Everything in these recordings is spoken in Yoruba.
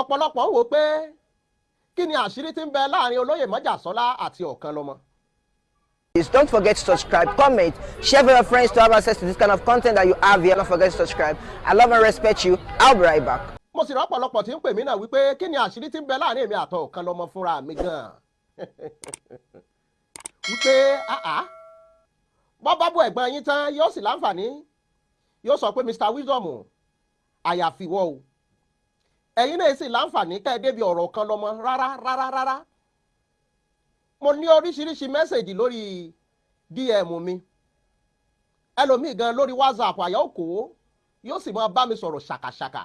ọ̀pọ̀lọpọ̀ wò pé kí ni àṣírí tí ń bẹ láàárín olóyè májàsọ́lá àti ọ̀kanlọ́mọ. Please don't forget to subscribe, comment, share with your friends to have access to this kind of content that you have here. Don't forget to subscribe. I love and respect you. I'll be right back. mo sì rọ́pọ̀lọpọ̀ tí ń pè mí náà wípé kí ni àṣírí tí ń bẹ láàárín èmi àtọ̀ ọ̀kanlọ́mọ fúnra mi gan-an. wípé bọ́ bá ẹ̀gbọ́n yín tán yóò sì láǹfààní yóò sọ pé Mr Wisdom àyàfi wọ́ o ẹ̀yin náà sì láǹfààní kẹ́ ẹ débi ọ̀rọ̀ kan lọ́mọ. Rárá rárá rárá. Mo ní oríṣiríṣi mẹ́sẹ̀gì lórí DM mi. Ẹlòmíì gan lórí WhatsApp àyà òkò yóò sì máa bá mi sọ̀rọ̀ ṣàkàṣàkà.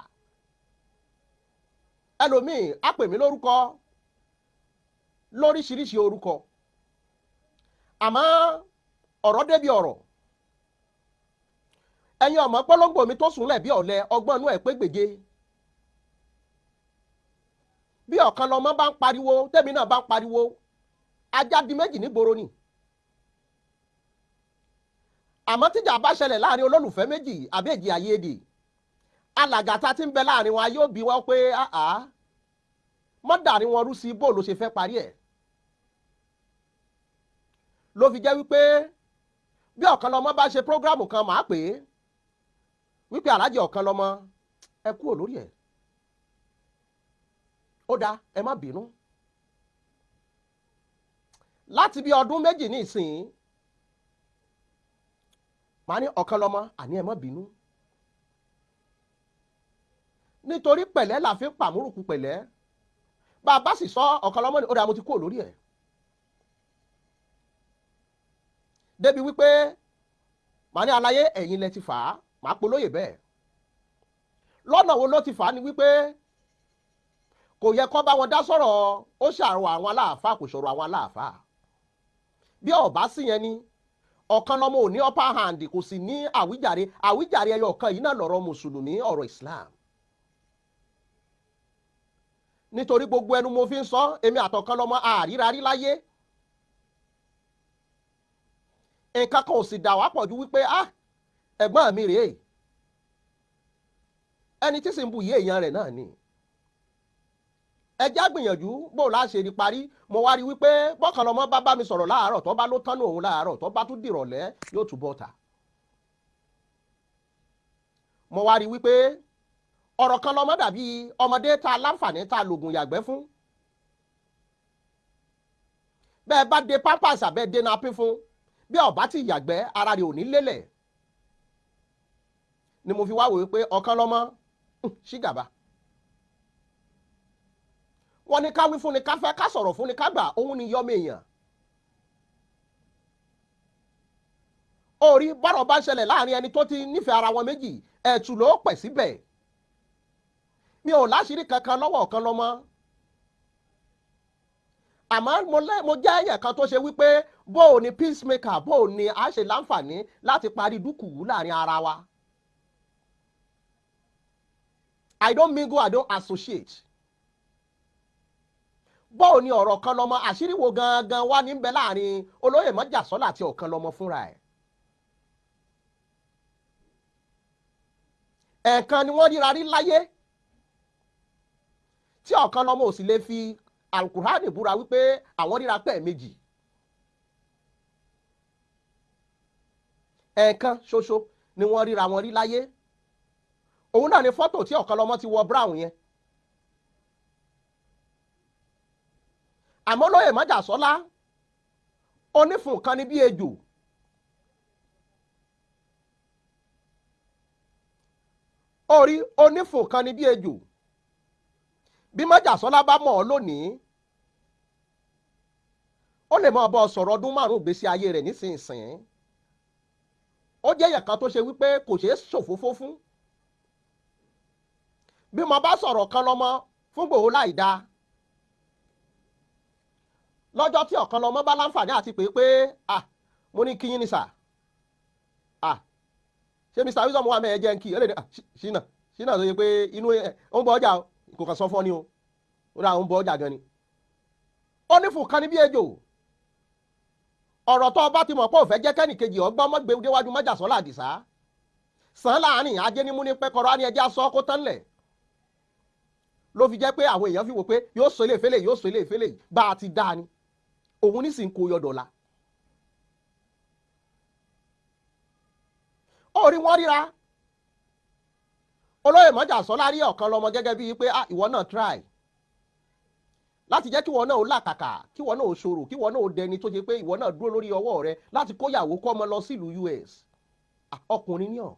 Ẹlòmíì á mí lórúkọ lóríṣiríṣi orúkọ. Àmọ́ ọ̀rọ̀ débi ọ̀rọ̀. Ẹ̀yin ọmọ pọ́lọ́gbò mi tó sùnlẹ̀ bí ọ̀lẹ ọgbọ́n inú ẹ̀ pé gbèje bí ọ̀kan lọmọ bá ń pariwo tẹ́mi náà bá ń pariwo. Ajá di méjì nígboro ni. Àmọ́ tíjà bá ṣẹlẹ̀ láàárín olólùfẹ́ méjì àbẹ́jì àyèdè alàgàtà tí ń bẹ láàárín wọn yóò bí wọn pé àá mọ́dà ni wọn rú sí bó ló ṣe fẹ́ parí ẹ̀? Ló fi jẹ́ wípé bí ọ̀kan lọmọ bá ṣe prógrámù kan màá pè é. Wípé aláàjì ọ̀kan lọmọ ẹ kúrò lórí ẹ̀ ó dáa ẹ má bínú. Láti bí ọdún méjì ní ìsìn màá ní ọ̀kan lọmọ àní ẹ má bínú. Nítorí pẹ̀lẹ́ la fi ń pàmùrùkù pẹ̀lẹ́. Bá a bá sì sọ ọ̀kan lọmọ ni. Ó dáa mo ti kúrò lórí ẹ̀. Débi wípé màá ní aláyé ẹ̀yin lẹ ti fà á. Màá polóyè bẹ́ẹ̀. Lọ́nà wo ló ti fà á ni wípé kò yẹ kó bá wọn dá sọ̀rọ̀. Ó ṣàrò àwọn aláàfáà kò sọ̀rọ̀ àwọn aláàfáà. Bí ọba sí yẹn ni ọ̀kan lọ́mọ ò ní upper hand kò sì ní àwíjàre. Àwíjàre ẹyọ kan yìí náà lọ̀rọ̀ mùsùlùmí ọ̀rọ̀ Islam. Nítorí gbogbo ẹnu mo fi ń sọ èmi àtọ̀kan lọ́mọ àrírarí láyé. Nǹkan kan ò sì dà wá pọ̀ ju wípé ah ẹ̀gbọ́n mi rèé. Ẹni tí sì ń bu ìyé èèyàn rẹ̀ náà ni ẹjẹ́ àgbìyànjú bó la ṣe rí parí mo wá rí wípé bọ́kàn lọ́mọ bá bá mi sọ̀rọ̀ láàárọ̀ tó bá ló tánú òun láàárọ̀ tó bá tún dìrọ̀lẹ́ yóò tún bọ́ta. mo wá rí wípé ọ̀rọ̀ kan lọ́mọ dàbí ọmọdé ta láǹfààní ta lògùn yàgbẹ́ fún. bẹ́ẹ̀ bá de pampers àbẹ́ de napín fún bí ọba ti yàgbẹ́ ara rẹ̀ ò ní lélẹ̀. ni mo fi wá wò wípé ọ̀kan lọ́mọ ṣígàbá wọ́n ní ká wí fún ni ká fẹ́ ká sọ̀rọ̀ fún ni ká gbà òun ni yọ́mọ èèyàn. orí bọ́rọ̀ bá ń láàárín ẹni tó ti nífẹ̀ẹ́ ara wọn méjì ẹ̀tù ló pẹ̀ síbẹ̀. mi ò láṣìírí kankan lọ́wọ́ ọ̀kan lọ́mọ. àmọ́ mo jẹ́ èèyàn kan tó ṣe wípé bó o ní peacemaker bó o ní a ṣe láǹfààní láti parí dúkùú láàárín ara wa. I don't mingle, I don't associate bọ́ọ̀ ni ọ̀rọ̀ kan lọ́mọ àṣírí wo gangan wá níbẹ̀ láàárín olóyè mọ́jàsọ́lá àti ọ̀kan lọ́mọ fúnra ẹ̀. ẹ̀ẹ̀kan ni wọ́n ríra rí láyé tí ọ̀kan lọ́mọ ò sì lè fi alukurani búra wípé àwọn ríra pẹ́ méjì. ẹ̀ẹ̀kan ṣoṣo ni wọ́n ríra wọn rí láyé òun náà ni fọ́tò tí ọ̀kan lọ́mọ ti wọ brown yẹn. Àmọ́ lóye májàsọ́lá onífun kan ní bí ejò. Orí onífun kan ní bí ejò. Bí májàsọ́lá bá mọ̀ ọ́ lónìí ó lè máa bọ́ sọ̀rọ̀ ọdún márùn-ún gbèsè ayé rẹ̀ nísinsìnyí. Ó jẹ́ èèyàn kan tó ṣe wípé kò ṣeé ṣòfófó fún bí mo bá sọ̀rọ̀ kan lọ́mọ fún Ìgbòho láì dáa lọ́jọ́ tí ọ̀kan lọ́mọ bá láǹfààní àti pé pé ah mo ní kíyín ni sà. Ah ṣé Mr Wisdom wà mẹ́ẹ̀ jẹ́ ń kí? Ẹ lè ṣínà ṣínà tó yẹ pé inú ẹ ń ọjà kò kàn sọ fún ní o. Ó dà ń bọ ọjà gan ni. ó ní fún kan ní bí ejò. Ọ̀rọ̀ tó ọba ti mọ̀ pé òfẹ́ jẹ́ kẹ́nìkejì ọgbọ́n mọ́gbẹ́wájú májàsọ́lá àdìsá. Sàn láàárín ajé ní pẹ́kọ̀rọ̀ á ní ẹjẹ́ aṣọ kó tán lẹ̀. Ló fi jẹ́ pé àwọn èèyàn fi wò pé yóò sọ ilé ìfẹ́lẹ̀ yóò sọ ilé ìfẹ́lẹ̀ bá a ti dá ni òun ní sì ń kó yọdọ̀ la. ó rí wọ́n ríra. Olóyè mọ́jà sọ́lá rí ọ̀kan lọ́mọ gẹ́gẹ́ bíi pé ah ìwọ náà try. Láti jẹ́ kí ìwọ náà ó làkàkà kí ìwọ náà ó ṣòro kí ìwọ náà ó dẹni tó ṣe pé ìwọ náà dúró lórí ọwọ́ rẹ láti kóyàwó kọ́ ọmọ lọ sílùú US Ah, ọkùnrin ní ọ̀.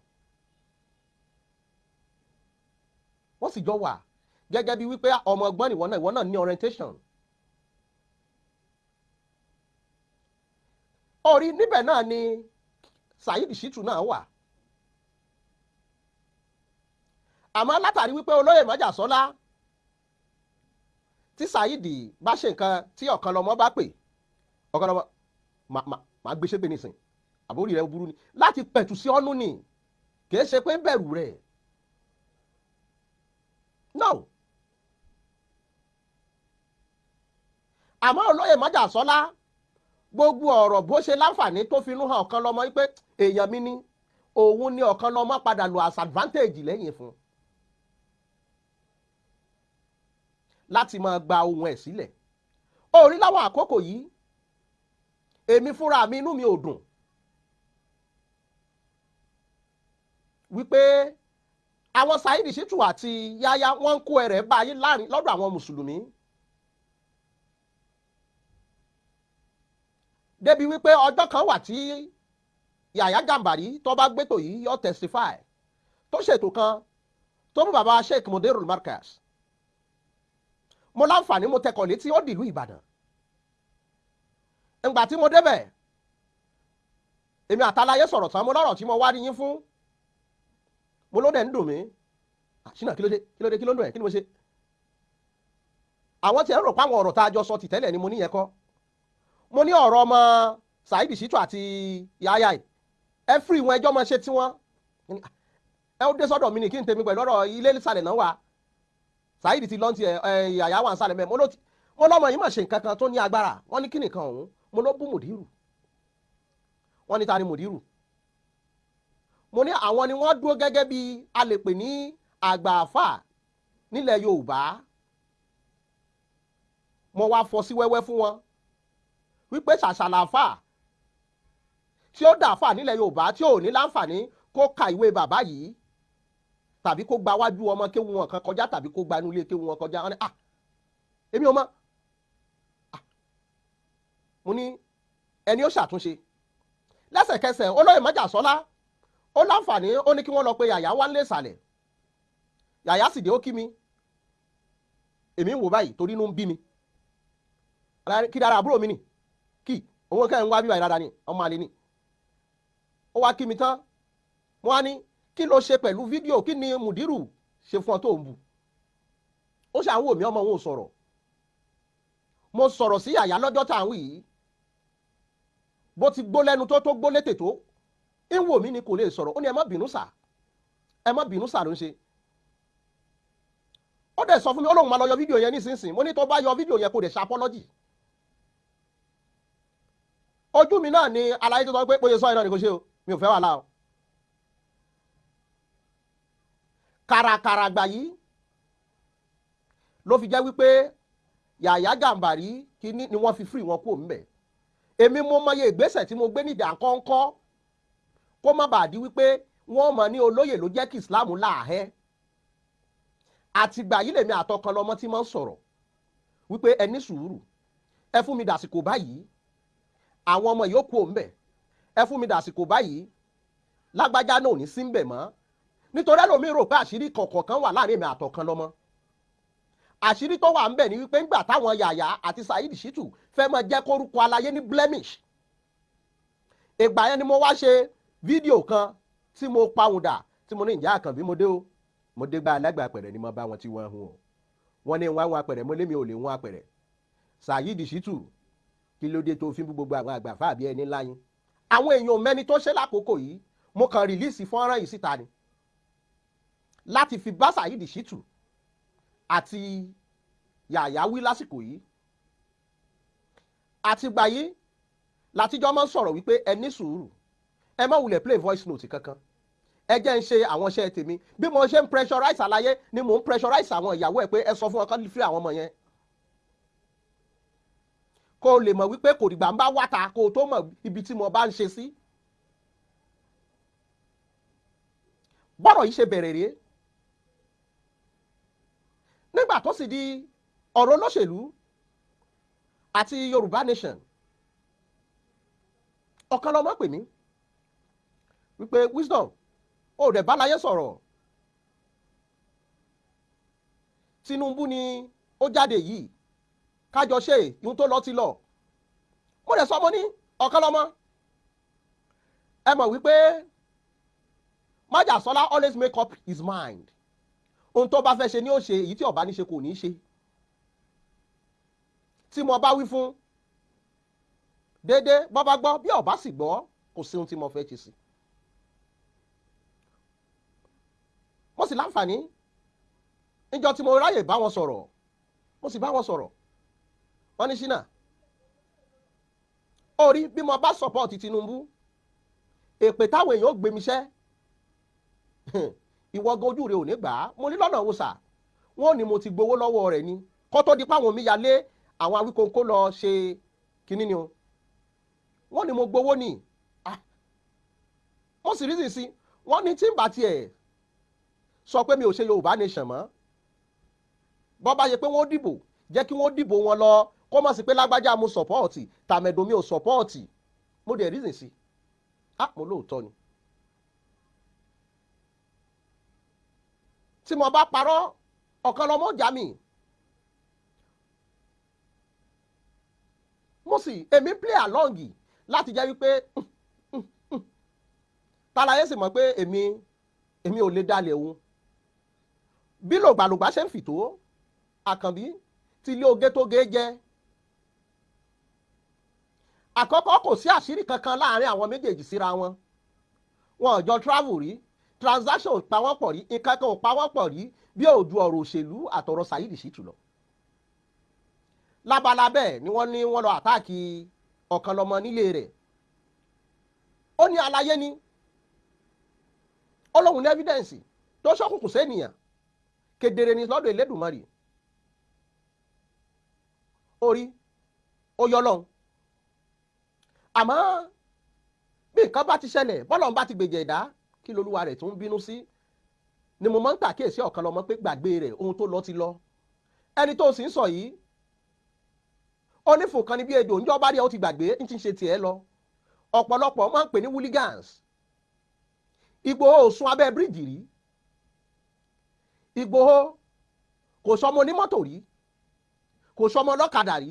Wọ́n sì jọ wà gẹ́gẹ́ bíi wípé ọmọ ọgbọ́n ìwọ náà ìwọ náà ní orientation orí níbẹ̀ náà ni Saheed Shittu náà wà. Àmọ́ látàrí wípé olóyè májàsọ́lá tí Saheed bá ṣe nǹkan tí ọ̀kan lọ́mọ bá pè ọ̀kan lọ́mọ máa gbé ṣépè nísìn àbórí rẹ̀ burú ni. Láti pẹ̀tù sí ọ́nú ni. Kìí ṣe pé ń bẹ̀rù rẹ̀. No. Àmọ́ olóyè májàsọ́lá gbogbo ọ̀rọ̀ bó ṣe láǹfààní tó finú hàn ọ̀kan lọ́mọ wípé èèyàn mi ni òun ni ọ̀kan lọ́mọ padà lo as advantage lẹ́yìn fún. Un. láti máa gba ohun ẹ̀ sílẹ̀. Orí láwọn àkókò yìí èmi fúnra mi inú mi ò dùn. Wípé àwọn Saheed Shittu àti Yahya wọ́n ń kó ẹrẹ̀ báyìí láàárín lọ́dọ̀ àwọn mùsùlùmí débi wípé ọjọ́ kan wà tí Yahya Gambari tó bá gbétò yìí yọ testify. Tó ṣètò kan tó mú bàbá Sheikh Mudirul Markaz. Mo láǹfààní mo tẹkọ̀ létí ó dìlú ìbàdàn. Ǹgbà tí mo débẹ̀ èmi àtàláyé sọ̀rọ̀ tán mo lọ́rọ̀ tí mo wá rí yín fún. Mo ló dẹ̀ ń dùn mí. Àṣìnà kí ló dé? Kí ló dé? Kí ló ń dùn ẹ̀? Kí ni mo ṣe? Àwọn tí ẹ rò pé àwọn ọ̀rọ̀ tá a jọ sọ tìtẹ́lẹ̀ ni mo níyẹn kọ́ mo ní ọ̀rọ̀ ọmọ Saheed Shittu àti Yahya ẹ fírí wọn ẹjọ́ máa ṣe tiwọn. Ẹ ó dé sọ́dọ̀ mi ní kí n tèmi pẹ̀lú ọ̀rọ̀ ilé ìsàlẹ̀ náà wà. Saheed ti lọ́ntì ẹ̀ Yahya wà ń sálẹ̀ mẹ́ mo lọ́mọ yìí mà ṣe nǹkan kan tó ní agbára. Wọ́n ní kí nìkan ọ̀hún? Mo ló bú mùdírù wọ́n ní ta ni mùdírù mo ní àwọn ni wọ́n dúró gẹ́gẹ́ bí a ní àgbà àfà nílẹ̀ Yorùbá. Mo wá fọ́ sí wẹ́wẹ́ fún wọn wípé ṣàṣàlà àfà tí ó dà àfà nílẹ̀ Yorùbá tí ò ní láǹfààní kó ka ìwé bàbá yìí tàbí kó gba wájú ọmọ kéwu wọn kan kọjá tàbí kó gba inú ilé kéwu wọn kọjá. Wọn ah èmi ò mọ̀. Ah mo ní ẹni ó ṣàtúnṣe. Lẹ́sẹ̀kẹsẹ̀ olóyè májàsọ́lá ó láǹfààní ó ní kí wọ́n lọ pé yàyà wá ń lé ìsàlẹ̀. Yàyà sì dé ó kí mi. Èmi ń wò báyìí torí inú ń bí mi. Kí dára àbúrò mi nì kí owó kẹ́ ń wá bíbáyìí dáadáa ni ọmọ àlè ni. Ó wá kí mi tán. Wọ́n á ní kí ló ṣe pẹ̀lú fídíò? Kí ni mùdírù ṣe fún ọ tó ń bu ó ṣàwò mí ọmọ òun sọ̀rọ̀. Mo sọ̀rọ̀ sí yàyà lọ́jọ́ tá à ń wí yìí. Bó ti gbó lẹ́nu tó tó gbó létè tó ń wò mí ni kò lè sọ̀rọ̀. Ó ní ẹ má bínú sà. Ẹ má bínú sà ló ń ṣe. Ó dẹ̀ sọ fún mi ó lóun máa lọ yọ fídíò yẹn nísinsìnyí. Mo ní tó bá yọ fídíò yẹn kò dẹ̀ ṣe apọ́lọ́jì ojú mi náà ni aláyé tó sọ pé bóyá sọ ẹ náà ni kò ṣe o. Mi ò fẹ́ wàhálà o. Kàràkàrà gbà yìí ló fi jẹ́ wípé Yàyà Gàmbàrí kíní ni wọ́n fi fírì wọn kúrò ńbẹ̀ èmi mo mọye ìgbésẹ̀ tí mo gbé nídìí àkọ́ńkọ́ kó má bàa di wípé wọ́n mọ̀ ní olóyè ló jẹ́ kí Islam láàhẹ́. Àtìgbà yìí lèmi àtọkàn lọmọ tí mo ń sọ̀rọ̀ wípé ẹ sùúrù ẹ fún mi dàsìkò báyìí àwọn ọmọ yòókù ò ń bẹ̀. Ẹ fún mi dàsìkò báyìí. Lágbájá náà ò ní sí ń bẹ̀ mọ́. Nítorí ẹlòmíín rò pé àṣírí kọ̀ọ̀kan kan wà láàárín èmi àtọ̀kan lọ́mọ. Àṣírí tó wà ń bẹ̀ ni wípé ńgbà táwọn Yàyà àti Saheed Shittu fẹ́ máa jẹ́ kórúkọ aláyé ní blemish. Ìgbà yẹn ni mo wá ṣe fídíò kan tí mo pàwùdà tí mo ní ìjà àkànbí mo dé o? Mo dé gba alágbà apẹ̀rẹ̀ ni mo bá wọn tí wọ́n hun o. Wọ́n ní wọ́n àwọn apẹ̀rẹ̀ mo lémi ò lè hun apẹ̀rẹ̀. Saheed Shittu kí ló dé tó fi bú gbogbo àwọn àgbà fáàbí ẹni láyín àwọn èèyàn mẹ́ni tó ṣe lákòókò yìí mo kàn rìlíìsì fọ́nrán yìí síta ni. Láti fi bá Saheed Shittu àti Yàyà wí lásìkò yìí. Àtìgbà yìí látijọ́ máa ń sọ̀rọ̀ wípé ẹ ní sùúrù ẹ má wulẹ̀ play voice note kankan. Ẹ jẹ́ ń ṣe àwọn iṣẹ́ tèmi. Bí mo ṣe ń pressurize àlàyé ni mò ń pressurize àwọn ìyàwó ẹ̀ pé ẹ sọ fún wọn kán fi àwọn ọmọ yẹn kó o lè mọ̀ wípé kò dìgbà ń bá wáta kó o tó mọ̀ ibi tí mo bá ń ṣe sí. bọ́rọ̀ yìí ṣe bẹ̀rẹ̀ rèé. Nígbà tó sì di ọ̀rọ̀ olóṣèlú àti Yorùbá nation ọ̀kan lọ́mọ pè mí wípé wisdom ó dẹ̀ bá láyé sọ̀rọ̀. Tinubu ni ó jáde yìí kájọ ṣe ìhun tó lọ ti lọ. Mo dẹ̀ sọ mo ní ọ̀kan lọ́mọ. Ẹ mọ̀ wípé májàsọ́lá always make up his mind. Ohun tó bá fẹ́ ṣe ni ó ṣe èyí tí ó bá ní ṣe kò ní ṣe. Tí mo bá wí fún déédéé bọ́ bá gbọ́ bí ó bá sì gbọ́ kò sí ohun tí mo fẹ́ ṣe sí. mo sì láǹfààní. Níjọ́ tí mo ráyè bá wọn sọ̀rọ̀ mo sì bá wọn sọ̀rọ̀ wọ́n ní ṣínà orí bí mo bá sọ̀pọ̀tì Tinubu èpè táwọn èèyàn ó gbé mi ṣẹ́. Ìwọ́gun ojú rẹ̀ ò ní gbà á. Mo ní lọ́nà wo sà? Wọ́n ní mo ti gbowó lọ́wọ́ rẹ̀ ni. Kó tó di páwọn mi yalé àwọn awíkóńkó lọ ṣe kínní ni o. Wọ́n ní mo gbowó ni. Ah! Mo sì rí sì sí. Wọ́n ní tí ń bá tiẹ̀ sọ pé mi ò ṣe Yorùbá nation mọ́ bọ́ bá yẹ pé wọ́n dìbò jẹ́ kí wọ́n dìbò wọn lọ kó mọ̀ sí pé lágbájá mo sọ̀pọ́ọ̀tì tàmẹ̀dùn mi ò sọ̀pọ́ọ̀tì mo dẹ̀ sì sí. Ah mo lóòótọ́ ni. tí mo bá parọ́ ọ̀kan lọ́mọ ọjà mi mo sì èmi play along láti jẹ́ wípé tàlàyé sì mọ̀ pé èmi èmi ò lè dalẹ̀ òun. Bí lògbàlògbà ṣe ń fìtó àkànbí tí ilé oge tó ge jẹ́ àkọ́kọ́ kò sí àṣírí kankan láàárín àwọn méjèèjì síra wọn. Wọn ò jọ travel rí. Transaction ò pa wọ́n pọ̀ rí. Nǹkan kan ò pa wọ́n rí bí òdu ọ̀rọ̀ òṣèlú àtọ̀rọ̀ Saheed Shittu lọ. lábala bẹ́ẹ̀ ni wọ́n ní wọ́n lọ àtáàkì ọ̀kan lọ́mọ nílé rẹ̀. Ó ní aláyé ni. Ó lóun ní evidence tó ṣókùnkùn sẹ́nìyàn kedere ni lọ́dọ̀ Elédùmarè. Orí ó yọ lọ́hùn àmọ́ bí nǹkan bá ti ṣẹlẹ̀ bọ́lọ́run bá ti gbèjẹ̀ ẹ̀dá kí lolúwa rẹ̀ tó ń bínú sí? Ni mo máa ń pàkíyèsí ọ̀kan lọ́mọ pé gbàgbé rẹ̀ ohun tó lọ ti lọ. Ẹni tó sì ń sọ yìí onífò kan ní bí ejò ńjọ́ bá rí ẹ ó ti gbàgbé ń ti ṣe tiẹ̀ lọ. Ọ̀pọ̀lọpọ̀ máa ń pè ní hooligans. Ìgbòho ò abẹ́ bíríìjì rí. Ìgbòho kò sọmọ onímọ́tò rí. Kò sọmọ ọlọ́kadà rí.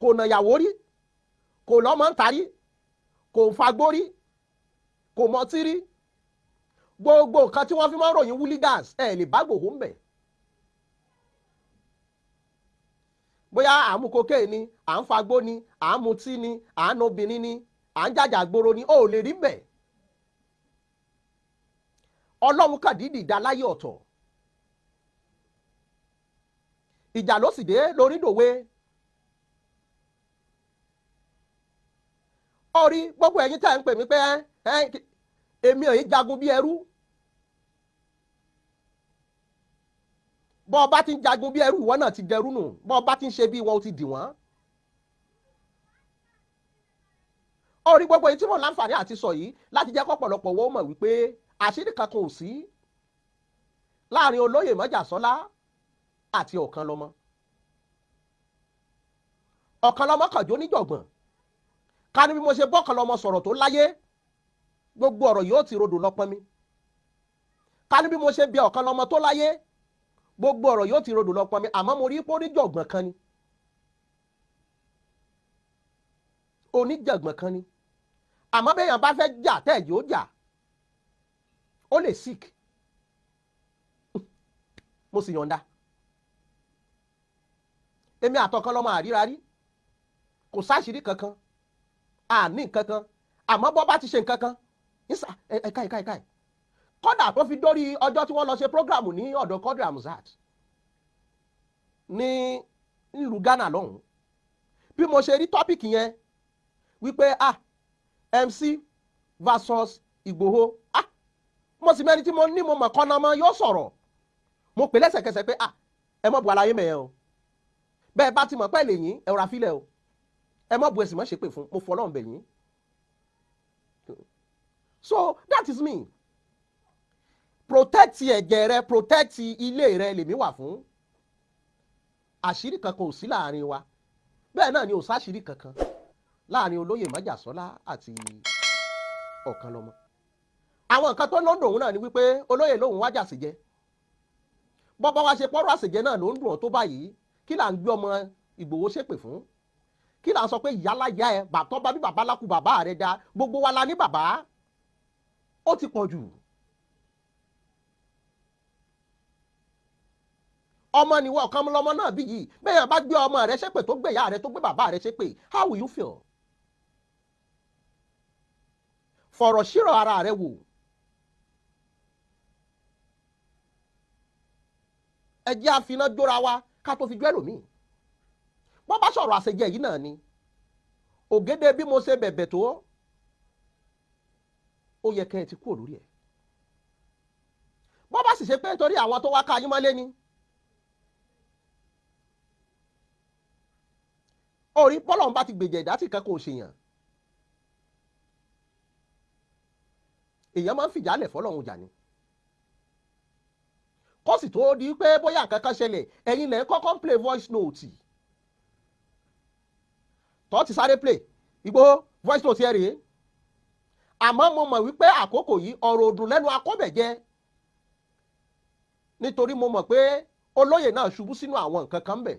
Kò nàyàwó rí kò lọ́mọ ń tarí kò fagbó rí kò mọtí rí gbogbo nǹkan tí wọ́n fi máa ń ròyìn hooligans ẹ̀ lè bá Ìgbòho ń bẹ̀. bóyá à ń mu kokéè ni à ń fagbó ni à ń mutí ni à ń obìnrin ni à ń jàjà gbòòrò ni ó lè rí bẹ́ẹ̀. ọlọ́run kàdídì dá láyé ọ̀tọ̀ ìjà ló sì dé lórí dòwe orí gbogbo ẹ̀yin tẹ́ ń pè mí pé èmi ò yí jagun bí ẹrú. Bọ́ ọ bá ti ń jagun bí ẹrú ìwọ náà ti dẹrú nù. Bọ́ ọ bá ti ń ṣe bí ó ti dì wọ́n. orí gbogbo èyí tí mo láǹfààní àti sọ yìí láti jẹ́ kọ́pọ̀lọpọ̀ wọ́n mọ̀ wípé àṣírí kankan ò sí láàárín olóyè mọ́jàsọ́lá àti ọ̀kanlọ́mọ ọ̀kanlọ́mọ kàjọ níjọ̀gbọ̀n ká ní bí mo ṣe bọ́kanlọ́mọ sọ̀rọ̀ tó láyé. Gbogbo ọ̀rọ̀ yóò ti rodò lọ́pọ́n mi. Ká ní bí mo ṣe bí ọ̀kanlọ́mọ tó láyé. Gbogbo ọ̀rọ̀ yóò ti rodò lọ́pọ́n mi. Àmọ́ mo rí pé oníjọ̀gbọ̀n kan ni. Oníjọ̀gbọ̀n kan ni. Àmọ́ bẹ́ẹ̀ bá fẹ́ jà tẹ́ yóò jà ó lè sick. Mo sì yọ̀ǹda. Èmi àtọ̀kan lọ́mọ àríra rí kò sáṣìírí kankan àní kankan àmọ́ bọ́ bá ti ṣe nǹkan kan ẹ̀ka ẹ̀ka ẹ̀ka kọ́dà tó fi dórí ọjọ́ tí wọ́n lọ ṣe prógrámù ní ọ̀dọ̀ Quadri Hamzat. Ní ìlú Ghana lọ́hùn bí mo ṣe rí tọ́pìkì yẹn wípé ah MC versus Ìgbòho. Ah mo sì mẹ́ni tí mo ní mo mọ̀ kọ́nà mọ́ yóò sọ̀rọ̀. Mo pè lẹ́sẹ̀kẹsẹ̀ pé ah ẹ mọ̀ bu aláyé mẹ́yẹ o. Bẹ́ẹ̀ bá ti mọ̀ pẹ́ lè yín ẹ rà fílẹ̀ o ẹ mọ̀ bu ẹ̀sìn mọ́ ṣe pè fún mo fọ́ ọlọ́run bẹ̀ yín. So that is me. Protect ẹ̀jẹ̀ rẹ protect ilé rẹ lèmi wà fún. Àṣírí kankan ò sí láàárín wa. Bẹ́ẹ̀ náà ni ò sáṣírí kankan láàárín olóyè májàsọ́lá àti ọ̀kanlọ́mọ àwọn nǹkan tó lọ́dọ̀ òun náà ni wípé olóyè lòun wájà sí jẹ. Bọ́bá wa ṣe pọ́rọ́ àṣejẹ náà ló ń dùn ọ́ tó báyìí. Kí là ń gbé ọmọ Ìgbòho ṣépè fún kí là ń sọ pé ìyáláyá ẹ bàtọ́ bá bí bàbá lákú bàbá rẹ dá gbogbo wa la ní bàbá. Ó ti pọ̀ jù. Ọmọ nìwọ ọ̀kan lọmọ náà bí yìí. Bẹ́ẹ̀ bá gbé ọmọ rẹ ṣépè tó gbé ìyá rẹ tó gbé bàbá rẹ ṣépè how will you feel? Fọ̀rọ̀ ṣírò ara rẹ wò. Ẹ jẹ́ àfiná jóra wa ká tó fi jó ẹlòmíì wọ́n bá sọ̀rọ̀ àṣejẹ yìí náà ni. Ògèdè bí mo ṣe bẹ̀bẹ̀ tó ó yẹ kẹ́ ẹ ti kúrò lórí ẹ̀. Wọ́n bá sì ṣe pé nítorí àwọn tó wá ká yín mọ́lé ni. Orí bọ́lọ̀ bá ti gbèjẹ̀ ìdá tí kan kò ṣèyàn èèyàn máa ń fìjálẹ̀ fọlọ́run jà ni. Kó sì tó di pé bóyá nǹkan kan ṣẹlẹ̀ ẹ̀yin lẹ̀ kọ́kọ́ ń play voice note tó ti sáré play. Ìgbòho voice note ẹ rèé. Àmọ́ mo mọ̀ wípé àkókò yìí ọ̀rọ̀ òdùn lẹ́nu akọ́bẹ̀jẹ́ nítorí mo mọ̀ pé olóyè náà ṣubú sínú àwọn nǹkan kan bẹ̀.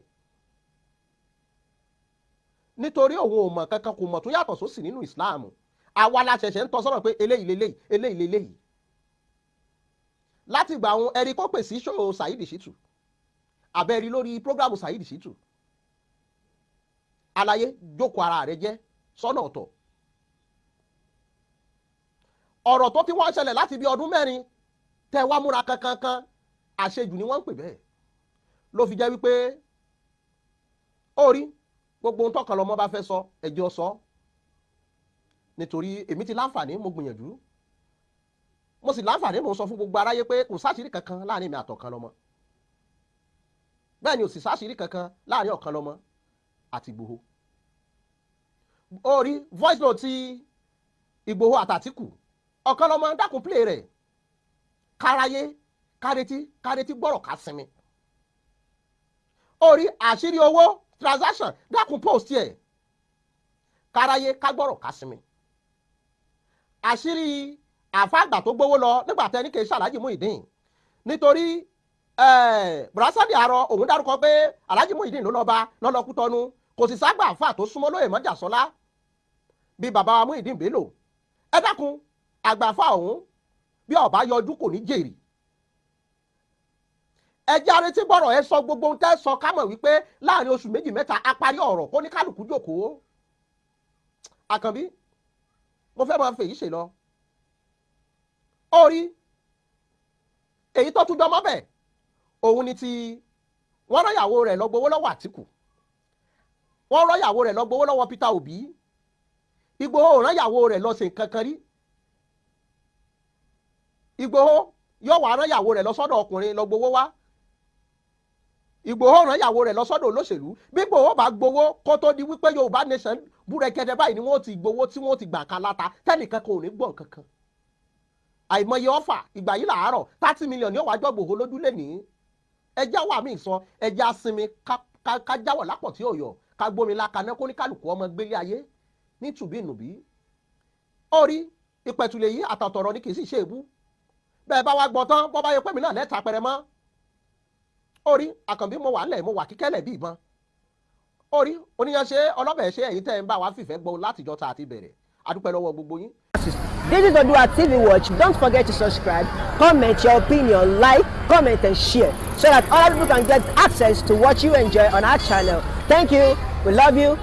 Nítorí òun ò mọ̀ kankan kò mọ̀ tó yàtọ̀ sósì nínú Islam àwa la ṣẹ̀ṣẹ̀ ń tọ́ sọ́nà pé eléyìí leléyìí eléyìí leléyìí. Láti ìgbà àwọn ẹ̀rí kó pè sí ṣòro Saheed Shittu. Lórí prógrámù Saheed Shittu àlàyé jókòó ara rẹ jẹ́ sọ́nà ọ̀tọ̀. Ọ̀rọ̀ tó ti wá ṣẹlẹ̀ láti bí ọdún mẹ́rin tẹ́ wá múra kankankan àṣejù ni wọ́n ń pè bẹ́ẹ̀. Ló fi jẹ́ wípé ó rí gbogbo ohun tọkàn lọmọ bá fẹ́ sọ ẹjọ́ sọ. Nítorí èmi ti láǹfààní mo gbìyànjú. Mo sì láǹfààní mo sọ fún gbogbo aráyé pé kò sáṣìírí kankan láàárín mi àtọ̀kan lọ́mọ. Bẹ́ẹ̀ ni ò sì sáṣìírí kankan láàárín ọ̀kan lọ́mọ àti Ìgbòho. Ó rí voice note ti Ìgbòho àtàtìkù ọ̀kan lọ́mọ dákun play rẹ̀. Káráyé kárẹ́tí kárẹ́tí gbọ́rọ̀ ká sinmi. Ó rí àṣírí owó transaction dákun post yẹ káráyé ká gbọ́rọ̀ ká sinmi. Àṣírí àfàgbà tó gbowó lọ nígbà tẹ́ ní kì í ṣàlájì Muyideen. Nítorí brasadi arọ òun dárúkọ pé Alhaji Muyideen ló lọ bá lọ́lọ́kú kò sì ságbà àfà tó súnmọ́ lóye mọ́jà sọ́lá bí bàbá wa Muyideen Bello. Ẹ dákun àgbàfà ọ̀hún bí ọba yọjú kò ní jèrè. Ẹ jẹ́ arétí gbọ́rọ̀ ẹ sọ gbogbo ohun tẹ́ sọ ká mọ̀ wípé láàárín oṣù méjì mẹ́ta a parí ọ̀rọ̀ kó ní kálukú jókòó. Àkànbí mo fẹ́ máa fèyí ṣe lọ. Ó rí èyí tó tún dánmọ́ bẹ̀ òun ni ti wọ́n rán ìyàwó rẹ̀ lọ gbowó lọ́wọ́ Àtìkù wọ́n rán ìyàwó rẹ̀ lọ gbowó lọ́wọ́ Peter Obi. Ìgbòho rán ìyàwó rẹ̀ lọ sí nǹkan kan rí. Ìgbòho yóò wá rán ìyàwó rẹ̀ lọ sọ́dọ̀ ọkùnrin lọ gbowó wá. Ìgbòho rán ìyàwó rẹ̀ lọ sọ́dọ̀ olóṣèlú. Bí Ìgbòho bá gbowó kó tó di wípé Yorùbá nation búrẹ́kẹ́dẹ́ báyìí ni wọ́n ti gbowó tí wọ́n ti gbà ká láta tẹ́nìkan kò ní gbọ̀n kankan àìmọye ọ̀fà ìgbà yìí làárọ̀ thirty million ní ọ̀wájọ́ Ìgbòho lójúlé ní ẹjẹ́ wà mí sọ ẹjẹ́ asinmi ká jáwọ̀ lápọ̀ tí ò yọ ká gbómi lákaná kó ní kálukú ọmọ gbélé ayé ní tùbínùbí ó rí yìí àtọ̀tọ̀rọ̀ ni kì í sì ṣe èbú bẹ́ẹ̀ bá wá gbọ́ tán bọ́ bá yẹ pé mi náà lẹ́ta pẹrẹ mọ́. Orí àkànbí mo wà ńlẹ̀ mo wà kíkẹ́lẹ̀ bí ìbọn. Orí oníyanṣe ọlọ́bẹ̀ ṣe ẹ̀yin tẹ́ ń bá wa fìfẹ́ gbọ́ látijọ́ tá a ti bẹ̀rẹ̀. Adúpẹ́ lọ́wọ́ gbogbo yín. This is Odua TV Watch. Don't forget to subscribe, comment your opinion, like, comment and share so that other people can get access to what you enjoy on our channel. Thank you. We love you.